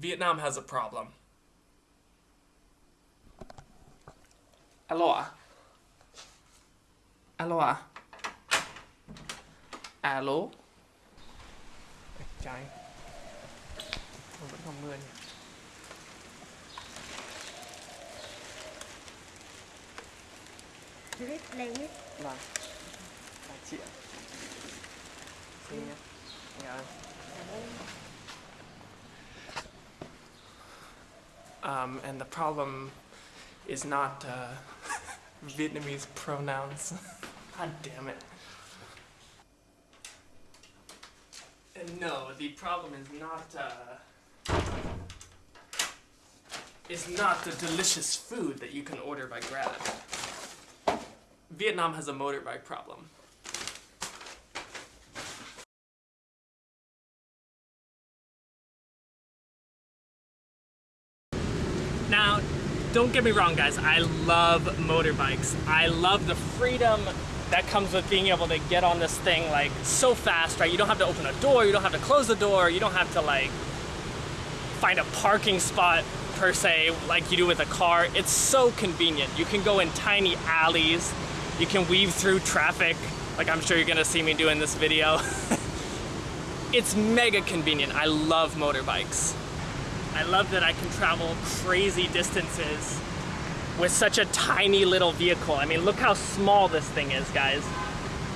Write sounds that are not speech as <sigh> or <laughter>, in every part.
Vietnam has a problem. Aloha. Aloha. Alo ạ? Alo? Trái Vẫn còn mưa nhỉ? Clip lên hết Vâng Vài triệu Xin nhé Dạ Um, and the problem is not uh, <laughs> Vietnamese pronouns. <laughs> God damn it. And no, the problem is not uh, is not the delicious food that you can order by Grab. Vietnam has a motorbike problem. Now, don't get me wrong, guys. I love motorbikes. I love the freedom that comes with being able to get on this thing like so fast, right? You don't have to open a door, you don't have to close the door, you don't have to like find a parking spot per se like you do with a car. It's so convenient. You can go in tiny alleys, you can weave through traffic, like I'm sure you're gonna see me do in this video. <laughs> it's mega convenient. I love motorbikes. I love that I can travel crazy distances with such a tiny little vehicle. I mean, look how small this thing is, guys.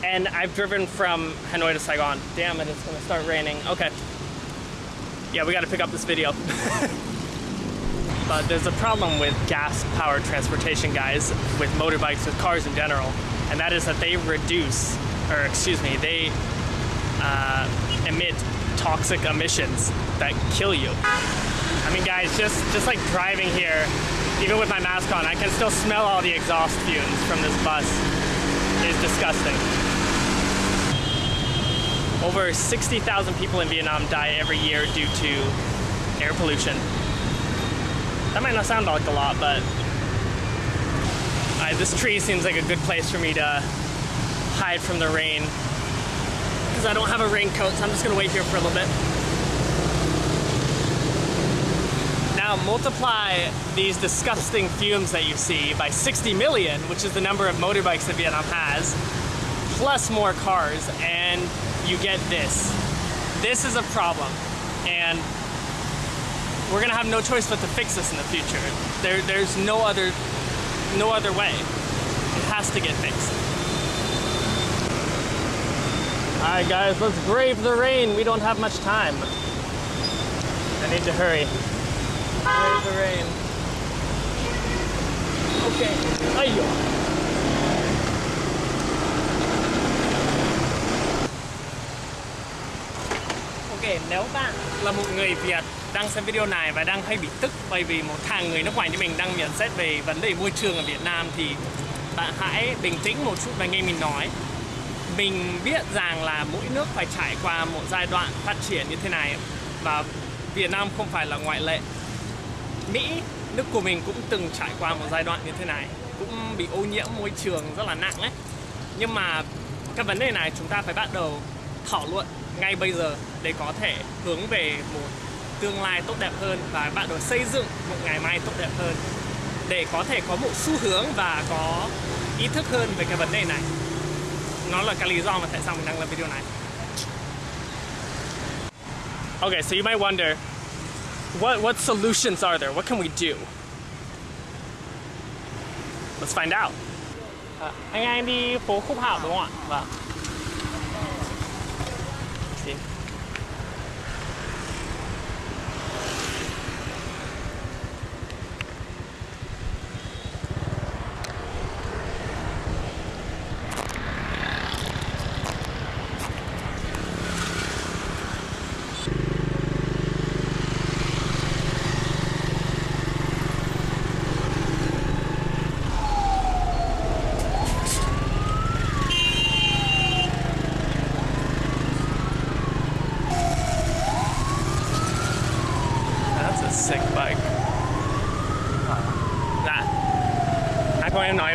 And I've driven from Hanoi to Saigon. Damn it, it's gonna start raining. Okay. Yeah, we gotta pick up this video. <laughs> but there's a problem with gas-powered transportation, guys, with motorbikes, with cars in general, and that is that they reduce, or excuse me, they uh, emit toxic emissions that kill you. I mean, guys, just, just like driving here, even with my mask on, I can still smell all the exhaust fumes from this bus. It's disgusting. Over 60,000 people in Vietnam die every year due to air pollution. That might not sound like a lot, but this tree seems like a good place for me to hide from the rain. Because I don't have a raincoat, so I'm just gonna wait here for a little bit. Now multiply these disgusting fumes that you see by 60 million, which is the number of motorbikes that Vietnam has, plus more cars, and you get this. This is a problem, and we're gonna have no choice but to fix this in the future. There, there's no other, no other way. It has to get fixed. All right, guys, let's brave the rain. We don't have much time. I need to hurry. The rain. Okay. Ayo. Ok, nếu bạn là một người Việt đang xem video này và đang hay bị tức bởi vì một thằng người nước ngoài như mình đang nhận xét về vấn đề môi trường ở Việt Nam thì bạn hãy bình tĩnh một chút và nghe mình nói. Mình biết rằng là mỗi nước phải trải qua một giai đoạn phát triển như thế này và Việt Nam không phải là ngoại lệ. Mỹ, nước của mình cũng từng trải qua một giai đoạn như thế này Cũng bị ô nhiễm môi trường rất là nặng ấy. Nhưng mà cái vấn đề này chúng ta phải bắt đầu thảo luận ngay bây giờ Để có thể hướng về một tương lai tốt đẹp hơn Và bắt đầu xây dựng một ngày mai tốt đẹp hơn Để có thể có một xu hướng và có ý thức hơn về cái vấn đề này. Nó là cái lý do mà tại sao mình đang làm video này. Okay, so you might wonder what what solutions are there? What can we do? Let's find out. À, anh anh đi phố Khúc Hạo đúng không ạ? Vâng.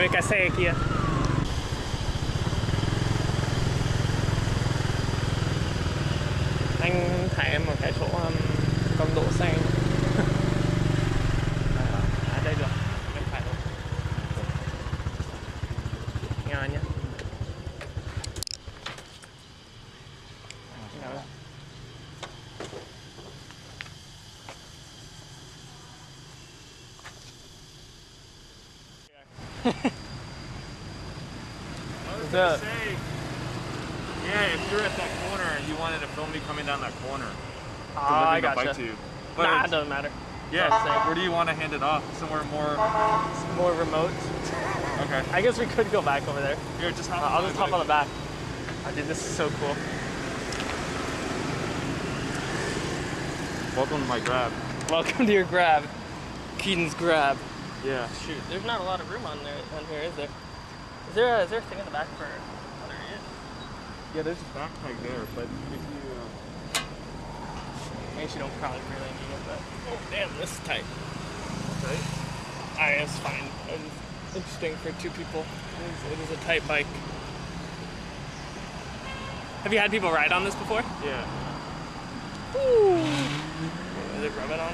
seca, sequía. Where do you want to hand it off? Somewhere more. More remote. Okay. <laughs> I guess we could go back over there. Here, just hop. Uh, I'll just hop on the back. Oh, dude, this is so cool. Welcome to my grab. Welcome to your grab. Keaton's grab. Yeah. Shoot, there's not a lot of room on there on here, is there? Is there a, is there a thing in the back for other ears? Yeah, there's a backpack there, but if you. Uh, I guess you don't probably really need it, but oh damn, this is tight. I fine. It's interesting for two people. It is, it is a tight bike. Have you had people ride on this before? Yeah. Ooh. Is it rubbing on?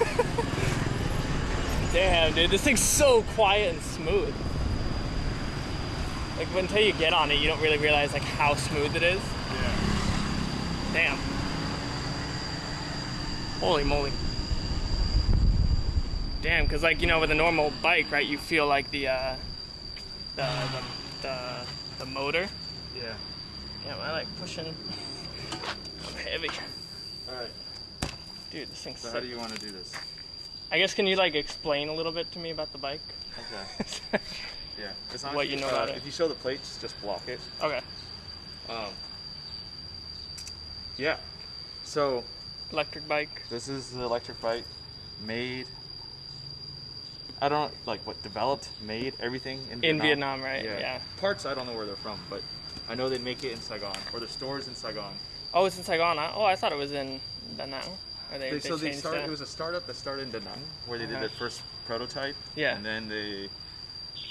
<laughs> Damn, dude, this thing's so quiet and smooth. Like until you get on it, you don't really realize like how smooth it is. Yeah. Damn. Holy moly. Damn, because like you know with a normal bike, right, you feel like the uh, the, the the the motor. Yeah. Yeah, I like pushing. I'm heavy, All right. dude. This thing's So sick. how do you want to do this? I guess can you like explain a little bit to me about the bike? Okay. <laughs> Yeah. As long What as you know uh, about it. If you show the plates, just block it. okay. Um. Yeah. So Electric bike. this is the electric bike made. I don't know like what developed, made everything in In Vietnam. Vietnam, right? Yeah. Yeah. Parts I don't know where they're from, but I know they make it in Saigon or the stores in Saigon. Oh, it's in Saigon. huh? Oh, I thought it was in Da Nang. Or they, They, they so they changed started. that. It was a startup that started in Da Nang, where they did Uh-huh. their first prototype. Yeah. And then they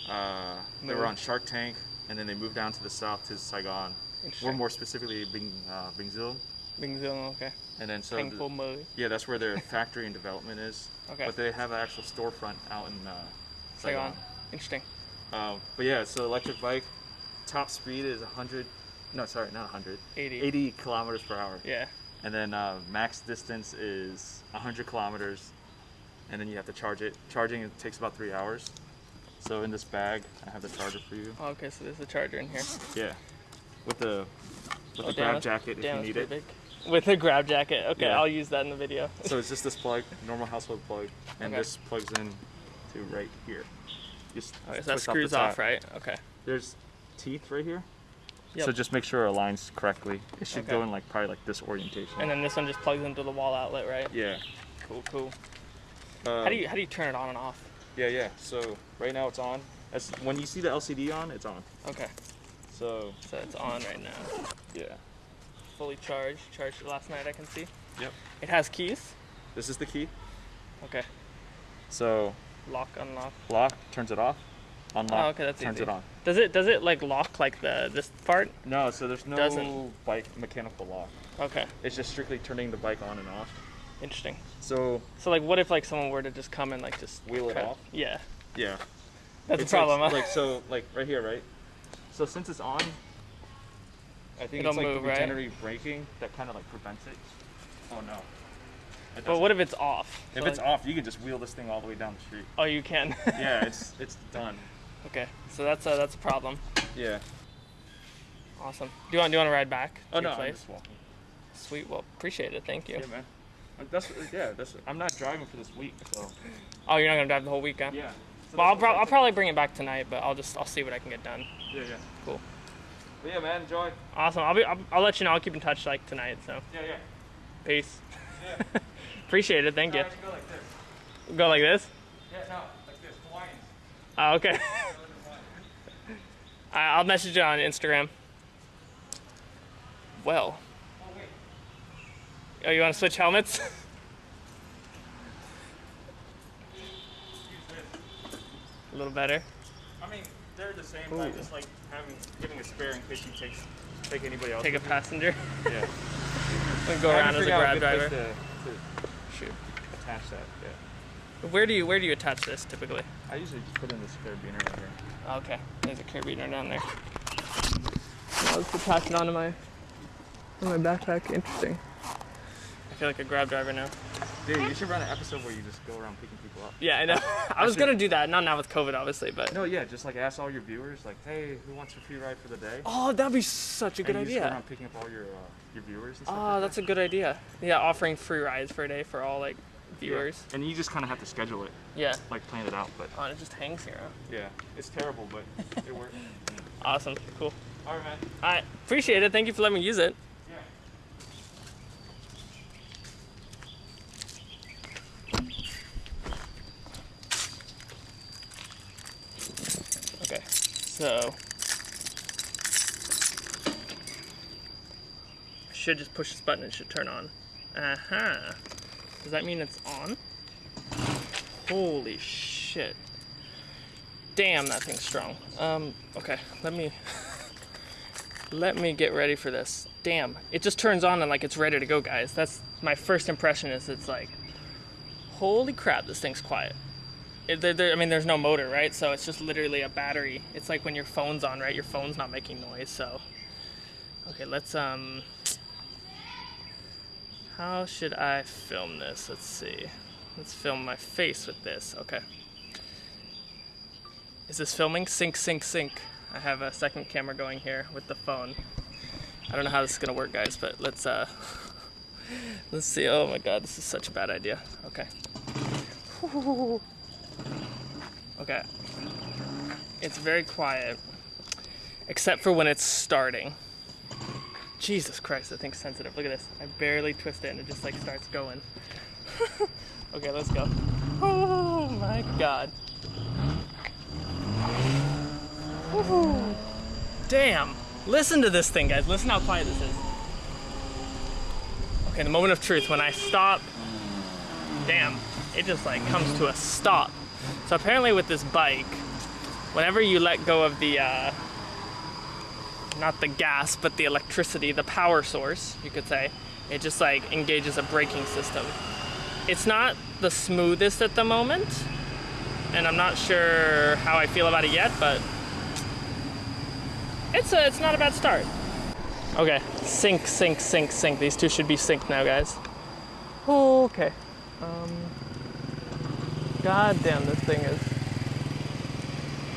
uh, they were on Shark Tank, and then they moved down to the south to Saigon. Or more specifically, Bing uh, Bing Bing Zilong, okay. And then so the- Thankful Mo. yeah, that's where their factory and development is. Okay. But they have an actual storefront out in uh, Saigon. Saigon. Interesting. Um, but yeah, so electric bike, top speed is 100. No, sorry, not 100. 80. 80 kilometers per hour. Yeah. And then uh, max distance is 100 kilometers. And then you have to charge it. Charging it takes about three hours. So in this bag, I have the charger for you. Oh, okay, so there's a charger in here. Yeah. With the with Oh, damn, grab jacket if you need it. big. With a grab jacket. Okay, Yeah. I'll use that in the video. <laughs> So it's just this plug, normal household plug, and Okay. this plugs in to right here. Just Okay, so that screws off, top. right? Okay. There's teeth right here. Yep. So just make sure it aligns correctly. It should Okay. go in like probably like this orientation. And then this one just plugs into the wall outlet, right? yeah. Cool, cool. Um, How do you how do you turn it on and off? Yeah, yeah. So right now it's on. As when you see the LCD on, it's on. Okay, So so it's on right now. yeah. Fully charged. Charged last night, I can see. Yep. It has keys. This is the key. Okay. So Lock, unlock. lock turns it off. Unlock Oh, okay, that's turns easy. it on. Does it does it like lock like the this part? No, so there's no Doesn't. bike mechanical lock. Okay, It's just strictly turning the bike on and off. interesting. So So like, what if like someone were to just come and like just Wheel it off? Yeah, yeah. that's It's a problem. Like, huh? like so, like right here, right? So since it's on, I think It'll it's like move, the right? regenerative braking that kind of like prevents it. Oh no. It but what if it's off? if So, it's like- off, you can just wheel this thing all the way down the street. Oh, you can. <laughs> Yeah, it's <laughs> it's done. okay, so that's a that's a problem. Yeah. Awesome. Do you want do you want to ride back to Oh your no, I'm place? just walking. Sweet. Well, appreciate it. Thank you. Yeah, man. That's yeah. That's I'm not driving for this week, so Oh, you're not gonna drive the whole weekend. yeah. Well, I'll, pro- I'll probably bring it back tonight, but I'll just I'll see what I can get done. Yeah, yeah. Cool. But yeah, man. Enjoy. Awesome. I'll be I'll, I'll let you know. I'll keep in touch like tonight. So Yeah, yeah. peace. Yeah. <laughs> Appreciate it. Thank you. Go like this. Go like this. Yeah, no, like this. Hawaiians. Oh, okay. <laughs> <laughs> I- I'll message you on Instagram. Well. Oh wait. Oh, you want to switch helmets? A little better. I mean, they're the same. But I just like having giving a spare in case you take take anybody else. Take a passenger. Yeah. and <laughs> go around as a grab driver. To, to Shoot. attach that. Yeah. Where do you where do you attach this typically? I usually just put in this carabiner right here. Okay, there's a carabiner down there. I'll just attach it onto my on my backpack. Interesting. I feel like a grab driver now. Dude, you should run an episode where you just go around picking people up. Yeah, I know. <laughs> I was gonna do that, not now with COVID, obviously, but. No, yeah, just like ask all your viewers, like, hey, who wants a free ride for the day? Oh, that'd be such a good and you just go idea. around picking up all your uh, your viewers and stuff. Oh, like that's that. a good idea. Yeah, offering free rides for a day for all like viewers. Yeah. viewers. And you just kind of have to schedule it, Yeah. like plan it out. But Oh, and it just hangs here. huh? yeah, it's terrible, but it works. <laughs> Awesome. Cool. All right, man. I appreciate it. Thank you for letting me use it. Yeah. Okay. So. I should just push this button. It should turn on. Uh huh. Does that mean it's on? Holy shit. Damn, that thing's strong. Um, okay, let me <laughs> let me get ready for this. Damn, it just turns on and like it's ready to go, guys. That's my first impression. Is it's like, holy crap, this thing's quiet. There, there- I mean, there's no motor, right? So it's just literally a battery. It's like when your phone's on, right? Your phone's not making noise. So, okay, let's um. How should I film this? Let's see. Let's film my face with this. Okay. Is this filming? Sync, sync, sync. I have a second camera going here with the phone. I don't know how this is gonna work, guys, but let's uh, <laughs> let's see. Oh my God, this is such a bad idea. Okay. <laughs> Okay. It's very quiet, except for when it's starting. Jesus Christ, that thing's sensitive. Look at this. I barely twist it and it just like starts going. <laughs> okay, let's go. Oh my God. Woohoo. Damn. Listen to this thing, guys. Listen how quiet this is. Okay, the moment of truth. When I stop, damn, it just like comes to a stop. So apparently with this bike, whenever you let go of the, uh, not the gas, but the electricity, the power source, you could say, it just like engages a braking system. It's not the smoothest at the moment, and I'm not sure how I feel about it yet, but it's a, it's not a bad start. Okay, sync, sync, sync, sync. These two should be synced now, guys. Okay. Um, God damn, this thing is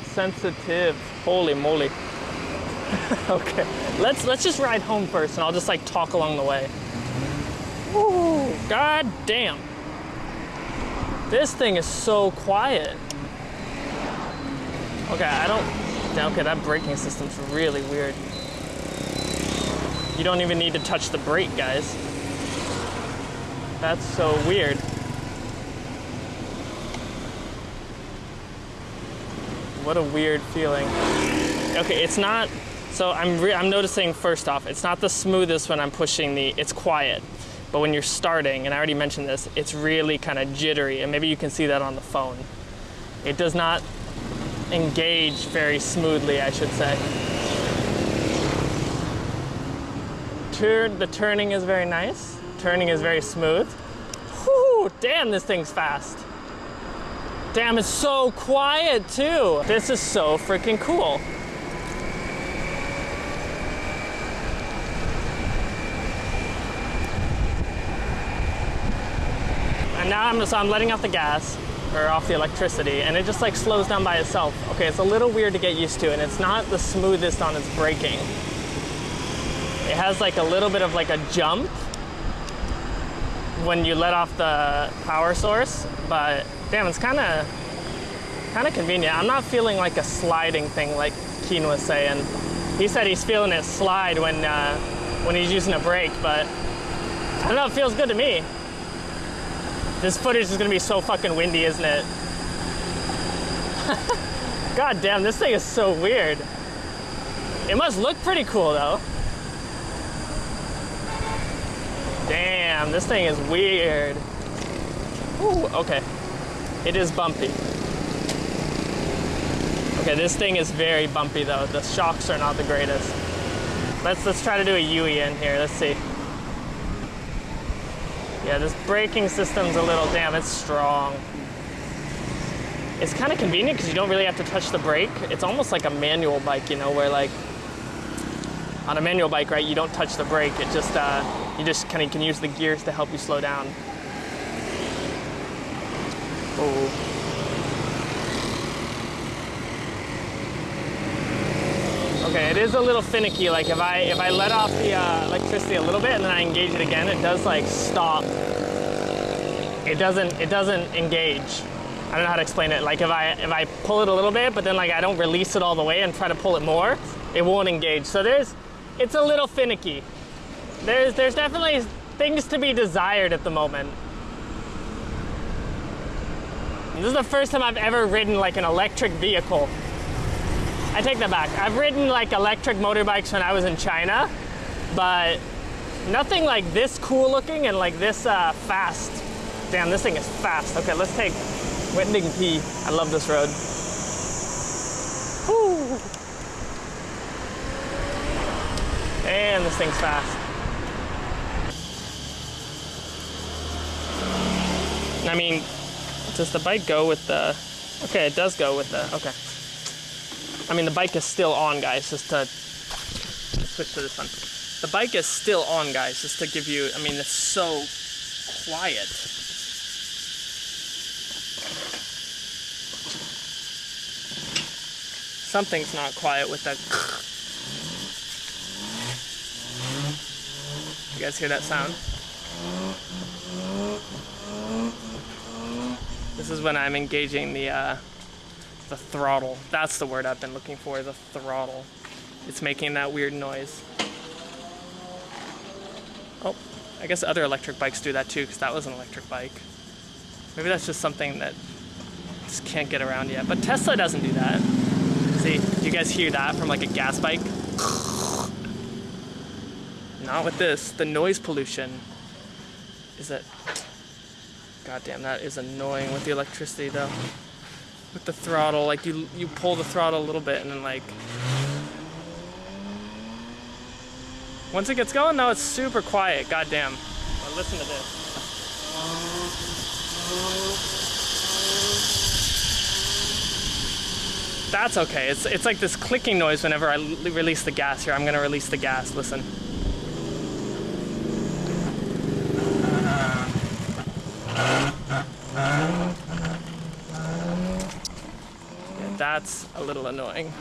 sensitive. Holy moly. <laughs> okay, let's let's just ride home first, and I'll just like talk along the way. Ooh, God damn. This thing is so quiet. Okay, I don't. Okay, that braking system's really weird. You don't even need to touch the brake, guys. That's so weird. What a weird feeling. Okay, it's not. So I'm I'm noticing first off, it's not the smoothest when I'm pushing the. It's quiet, but when you're starting, and I already mentioned this, it's really kind of jittery, and maybe you can see that on the phone. It does not engage very smoothly, I should say. The turning is very nice. Turning is very smooth. Whew, damn, this thing's fast. Damn, it's so quiet too. This is so freaking cool. And now I'm so I'm letting off the gas or off the electricity and it just like slows down by itself. Okay, it's a little weird to get used to and it's not the smoothest on its braking. It has like a little bit of like a jump when you let off the power source, but damn, it's kind of kind of convenient. I'm not feeling like a sliding thing like Keen was saying. He said he's feeling it slide when uh, when he's using a brake, but I don't know. It feels good to me. This footage is gonna be so fucking windy, isn't it? <laughs> God damn, this thing is so weird. It must look pretty cool though. Damn, this thing is weird. Ooh, okay. It is bumpy. Okay, this thing is very bumpy though. The shocks are not the greatest. Let's let's try to do a in here. Let's see. Yeah, this braking system's a little damn. It's strong. It's kind of convenient because you don't really have to touch the brake. It's almost like a manual bike, you know, where like on a manual bike, right? You don't touch the brake. It just uh, you just kind of can use the gears to help you slow down. Oh. Okay, it is a little finicky. Like if I if I let off the uh, electricity a little bit and then I engage it again, it does like stop. It doesn't it doesn't engage. I don't know how to explain it. Like if I if I pull it a little bit, but then like I don't release it all the way and try to pull it more, it won't engage. So there's it's a little finicky. There's there's definitely things to be desired at the moment. This is the first time I've ever ridden like an electric vehicle. I take that back. I've ridden like electric motorbikes when I was in China, but nothing like this cool looking and like this uh, fast. Damn, this thing is fast. Okay, let's take Wending P. I love this road. Woo. And this thing's fast. I mean, does the bike go with the, okay, it does go with the, okay. I mean, the bike is still on, guys, just to switch to this one. The bike is still on, guys, just to give you, I mean, it's so quiet. Something's not quiet with that. <laughs> You guys hear that sound? This is when I'm engaging the uh, the throttle. That's the word I've been looking for, the throttle. It's making that weird noise. Oh, I guess other electric bikes do that too, because that was an electric bike. Maybe that's just something that just can't get around yet. But Tesla doesn't do that. See, do you guys hear that from like a gas bike? Not with this. The noise pollution is that. God damn, that is annoying with the electricity though with the throttle. Like you you pull the throttle a little bit and then like once it gets going, though, it's super quiet. God damn. Well, listen to this. That's okay. It's it's like this clicking noise whenever I release the gas here. I'm gonna release the gas. Listen. Yeah, that's a little annoying.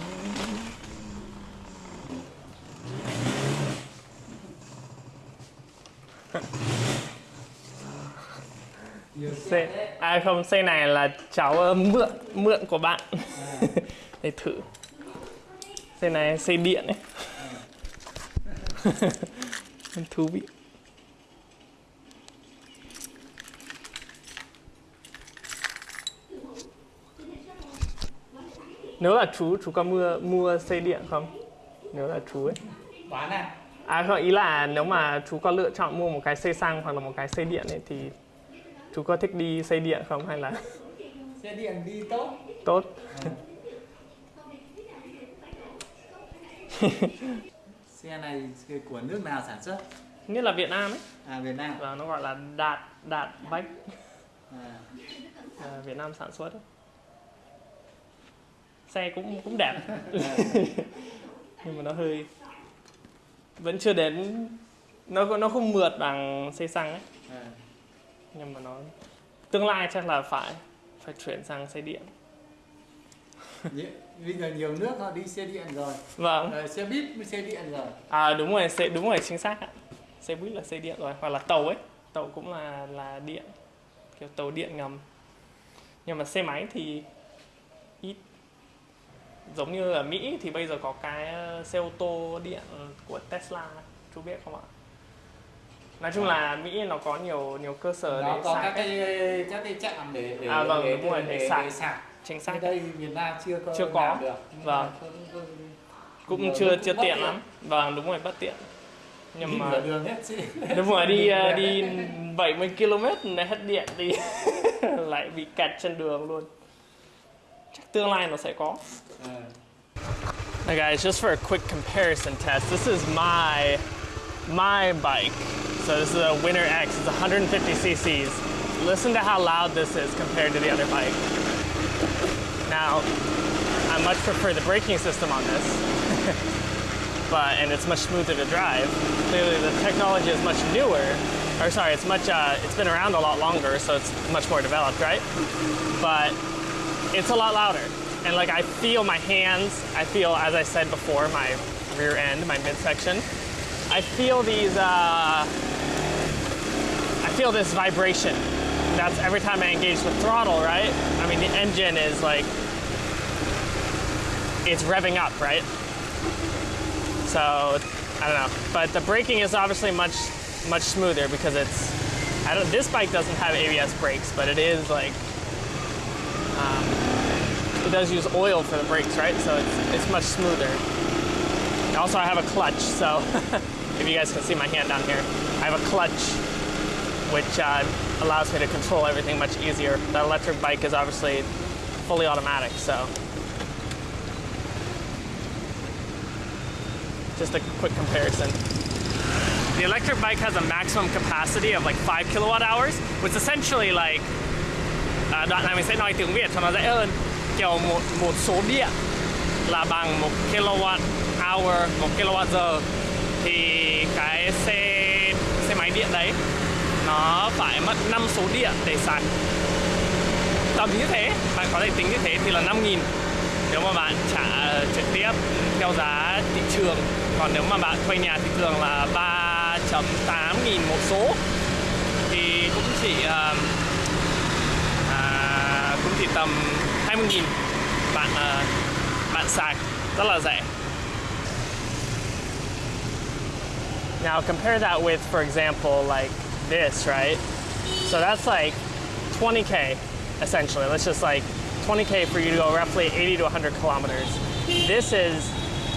<laughs> Xe, à không, xe này là cháu ờ, mượn mượn của bạn <laughs> để thử. Xe này xe điện ấy. <laughs> Thú vị. Nếu là chú, chú có mua mua xe điện không? Nếu là chú ấy. bán à À không, ý là nếu mà chú có lựa chọn mua một cái xe xăng hoặc là một cái xe điện ấy thì chú có thích đi xe điện không hay là <laughs> xe điện đi tốt tốt? <laughs> xe này của nước nào sản xuất Như là Việt Nam ấy, à Việt Nam và nó gọi là đạt đạt bách à, à, Việt Nam sản xuất ấy. Xe cũng cũng đẹp. <laughs> <laughs> Nhưng mà nó hơi vẫn chưa đến nó nó không mượt bằng xe xăng ấy. À. nhưng mà nó tương lai chắc là phải phải chuyển sang xe điện. <laughs> Bây giờ nhiều nước họ đi xe điện rồi. Vâng. Ờ, xe buýt xe điện rồi. À đúng rồi xe đúng rồi chính xác ạ. Xe buýt là xe điện rồi hoặc là tàu ấy. Tàu cũng là là điện kiểu tàu điện ngầm. Nhưng mà xe máy thì giống như ở Mỹ thì bây giờ có cái ờ, xe ô tô điện của Tesla chú biết không ạ? Nói chung là Mỹ nó có nhiều nhiều cơ sở nó để có sạc các cái các cái trạm để để À, vâng, để, đúng rồi, để sạc. sạc chính xác. Đây Việt Nam chưa có Chưa có. được. Vâng. cũng- cũng- cũng chưa chưa tiện lắm. Vâng đúng rồi bất tiện. Nhưng Đi mà đường hết xe <laughs> đúng rồi đi đi 70 km hết điện thì <laughs> lại bị kẹt trên đường luôn chắc tương lai nó sẽ có Ờ. Hey guys, just for a quick comparison test, this is my my bike. So this is a Winner X. It's 150 cc's. Listen to how loud this is compared to the other bike. Now, I much prefer the braking system on this, <laughs> but and it's much smoother to drive. Clearly, the technology is much newer, or sorry, it's much, uh, it's been around a lot longer, so it's much more developed, right? But it's a lot louder. And like I feel my hands, I feel, as I said before, my rear end, my midsection. I feel these, uh, I feel this vibration. That's every time I engage the throttle, right? I mean, the engine is like, it's revving up, right? So, I don't know. But the braking is obviously much, much smoother because it's, I don't, this bike doesn't have ABS brakes, but it is like, um, it does use oil for the brakes, right? So it's, it's much smoother. Also, I have a clutch, so <laughs> if you guys can see my hand down here, I have a clutch which uh, allows me to control everything much easier. The electric bike is obviously fully automatic, so. Just a quick comparison. The electric bike has a maximum capacity of like 5 kilowatt hours, which is essentially like à, đoạn này mình sẽ nói tiếng Việt cho nó dễ hơn. Kiểu một một số điện là bằng một kilowatt hour một kilowatt giờ. Thì cái xe xe máy điện đấy nó phải mất 5 số điện để sạc. Tầm như thế bạn có thể tính như thế thì là 5.000 nếu mà bạn trả trực tiếp theo giá thị trường còn nếu mà bạn thuê nhà thị trường là 3.8 nghìn một số thì cũng chỉ uh, cũng chỉ tầm 20 nghìn bạn bạn sạc rất là rẻ Now compare that with, for example, like this, right? So that's like 20K, essentially. Let's just like 20K for you to go roughly 80 to 100 kilometers. This is,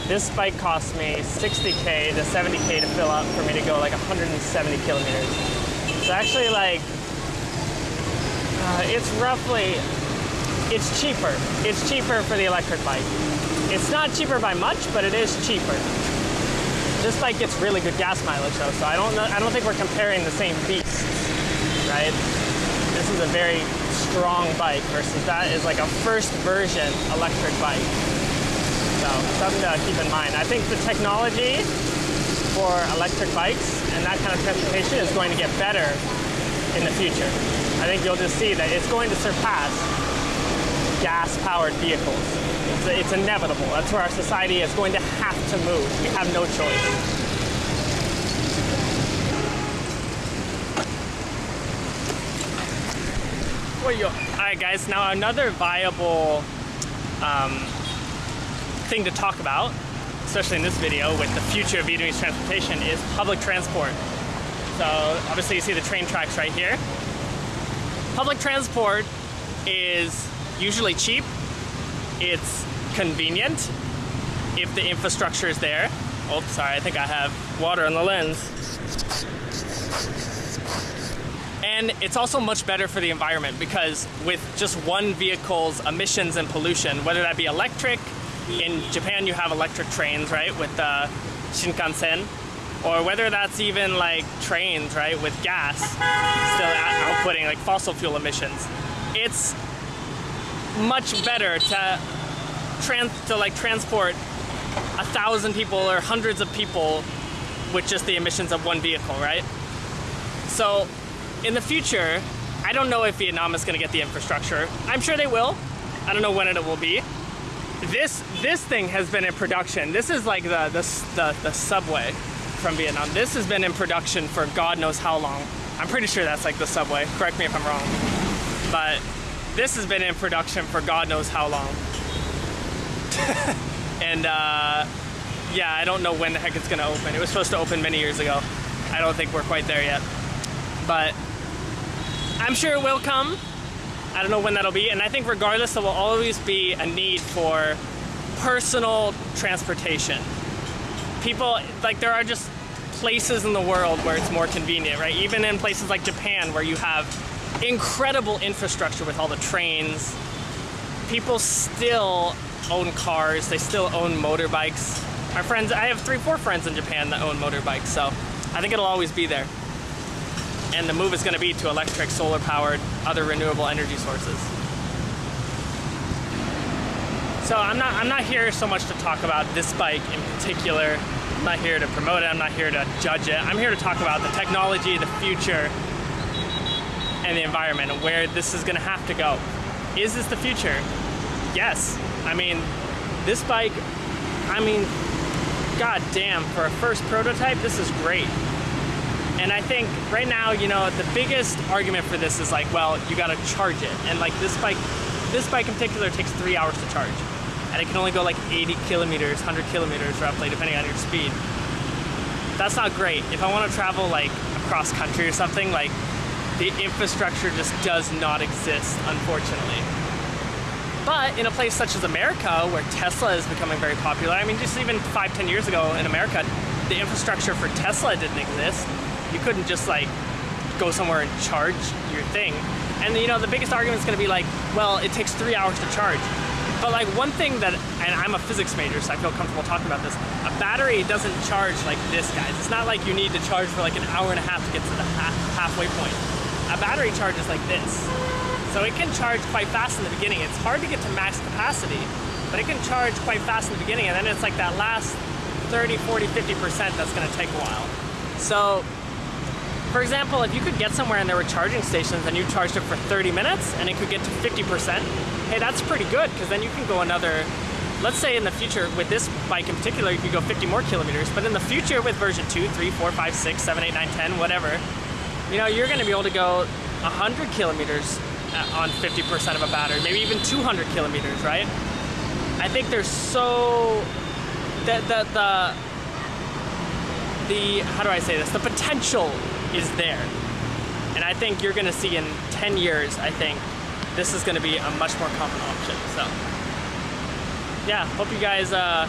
this bike cost me 60K to 70K to fill up for me to go like 170 kilometers. So actually like, uh, it's roughly, it's cheaper. It's cheaper for the electric bike. It's not cheaper by much, but it is cheaper. This bike gets really good gas mileage though, so I don't know, I don't think we're comparing the same beasts, right? This is a very strong bike versus that is like a first version electric bike. So something to keep in mind. I think the technology for electric bikes and that kind of transportation is going to get better in the future. I think you'll just see that it's going to surpass gas-powered vehicles. It's, it's inevitable. That's where our society is going to have to move. We have no choice. All right, guys. Now another viable um, thing to talk about, especially in this video with the future of Vietnamese transportation, is public transport. So obviously you see the train tracks right here. Public transport is usually cheap. It's convenient if the infrastructure is there. Oh, sorry, I think I have water on the lens. And it's also much better for the environment because with just one vehicle's emissions and pollution, whether that be electric, in Japan you have electric trains, right, with the Shinkansen, or whether that's even like trains, right, with gas still outputting like fossil fuel emissions. It's much better to trans to like transport a thousand people or hundreds of people with just the emissions of one vehicle, right? So in the future, I don't know if Vietnam is going to get the infrastructure. I'm sure they will. I don't know when it will be. This this thing has been in production. This is like the the the, the subway from Vietnam. This has been in production for God knows how long. I'm pretty sure that's like the subway. Correct me if I'm wrong. But this has been in production for God knows how long. <laughs> and uh, yeah, I don't know when the heck it's gonna open. It was supposed to open many years ago. I don't think we're quite there yet. But I'm sure it will come. I don't know when that'll be. And I think regardless, there will always be a need for personal transportation. People, like there are just places in the world where it's more convenient, right? Even in places like Japan where you have incredible infrastructure with all the trains, people still own cars, they still own motorbikes. My friends, I have three, four friends in Japan that own motorbikes, so I think it'll always be there. And the move is gonna be to electric, solar powered, other renewable energy sources. So I'm not, I'm not here so much to talk about this bike in particular. I'm not here to promote it. I'm not here to judge it. I'm here to talk about the technology, the future, and the environment, and where this is going to have to go. Is this the future? Yes. I mean, this bike. I mean, god damn, for a first prototype, this is great. And I think right now, you know, the biggest argument for this is like, well, you gotta charge it. And like this bike, this bike in particular takes three hours to charge. And it can only go like 80 kilometers, 100 kilometers roughly, depending on your speed. That's not great. If I wanna travel like across country or something, like the infrastructure just does not exist, unfortunately. But in a place such as America, where Tesla is becoming very popular, I mean, just even five, ten years ago in America, the infrastructure for Tesla didn't exist. You couldn't just like go somewhere and charge your thing. And you know, the biggest argument is going to be like, well, it takes three hours to charge. But like one thing that, and I'm a physics major, so I feel comfortable talking about this. A battery doesn't charge like this, guys. It's not like you need to charge for like an hour and a half to get to the half, halfway point. A battery charges like this. So it can charge quite fast in the beginning. It's hard to get to max capacity, but it can charge quite fast in the beginning, and then it's like that last 30, 40, 50% that's gonna take a while. So for example, if you could get somewhere and there were charging stations and you charged it for 30 minutes and it could get to 50%, hey, that's pretty good because then you can go another, let's say in the future with this bike in particular, you could go 50 more kilometers, but in the future with version 2, 3, 4, 5, 6, 7, 8, 9, 10, whatever, you know, you're gonna be able to go 100 kilometers uh, on 50% of a battery, maybe even 200 kilometers, right? I think there's so, the, the, the, the, how do I say this? The potential is there. And I think you're gonna see in 10 years, I think, this is gonna be a much more common option. So, yeah, hope you guys uh,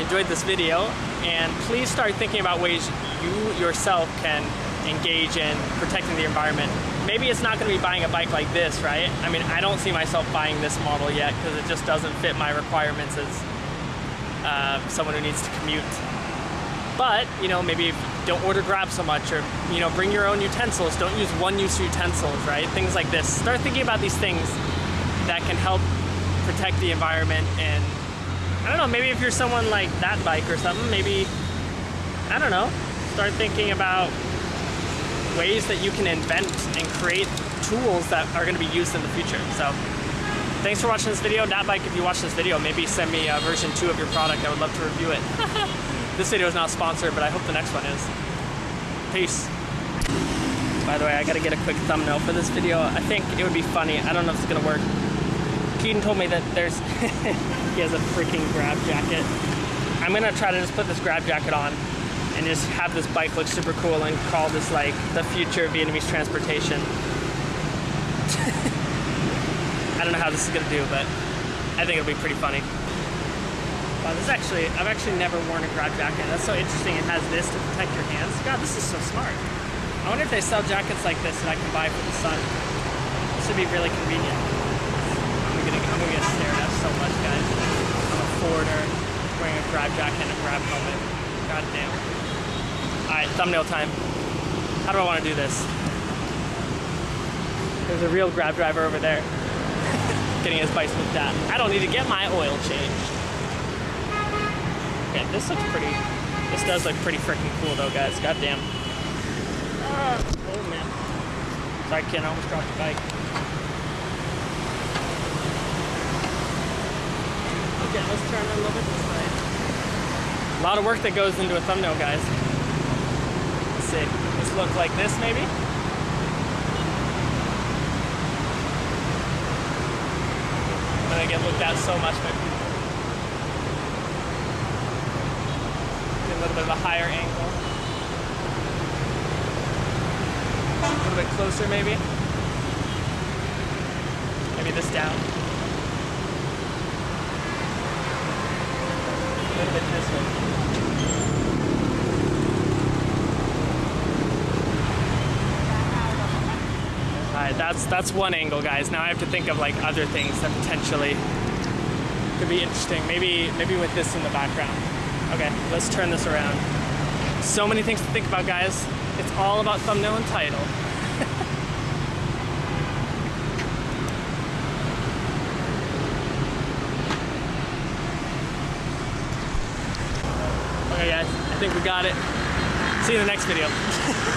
enjoyed this video. And please start thinking about ways you yourself can engage in protecting the environment. Maybe it's not gonna be buying a bike like this, right? I mean, I don't see myself buying this model yet because it just doesn't fit my requirements as uh, someone who needs to commute. But, you know, maybe don't order grab so much or, you know, bring your own utensils. Don't use one-use utensils, right? Things like this. Start thinking about these things that can help protect the environment and, I don't know, maybe if you're someone like that bike or something, maybe, I don't know, start thinking about ways that you can invent and create tools that are going to be used in the future. So thanks for watching this video. That bike, if you watch this video, maybe send me a version 2 of your product. I would love to review it. <laughs> this video is not sponsored, but I hope the next one is. Peace. By the way, I gotta get a quick thumbnail for this video. I think it would be funny. I don't know if it's gonna work. Keaton told me that there's, <laughs> he has a freaking grab jacket. I'm gonna try to just put this grab jacket on and just have this bike look super cool and call this like the future of Vietnamese transportation. <laughs> I don't know how this is gonna do, but I think it'll be pretty funny. Wow, this is actually, I've actually never worn a grab jacket. That's so interesting. It has this to protect your hands. God, this is so smart. I wonder if they sell jackets like this that I can buy for the sun. This would be really convenient. I'm gonna, I'm gonna get stared at so much, guys. I'm a forwarder wearing a grab jacket and a grab helmet. God damn. All right, thumbnail time. How do I want to do this? There's a real grab driver over there <laughs> getting his looked at. I don't need to get my oil changed. Yeah, this looks pretty, this does look pretty freaking cool though, guys. God damn. Ah, oh man. Sorry, Ken, I almost dropped the bike. Okay, let's turn a little bit this way. A lot of work that goes into a thumbnail, guys. Let's look like this, maybe? I'm gonna get looked at so much by people. Get a little bit of a higher angle. A little bit closer, maybe. Maybe this down. A little bit this way. Alright, that's that's one angle, guys. Now I have to think of like other things that potentially could be interesting. Maybe maybe with this in the background. Okay, let's turn this around. So many things to think about, guys. It's all about thumbnail and title. <laughs> okay, guys. I think we got it. See you in the next video. <laughs>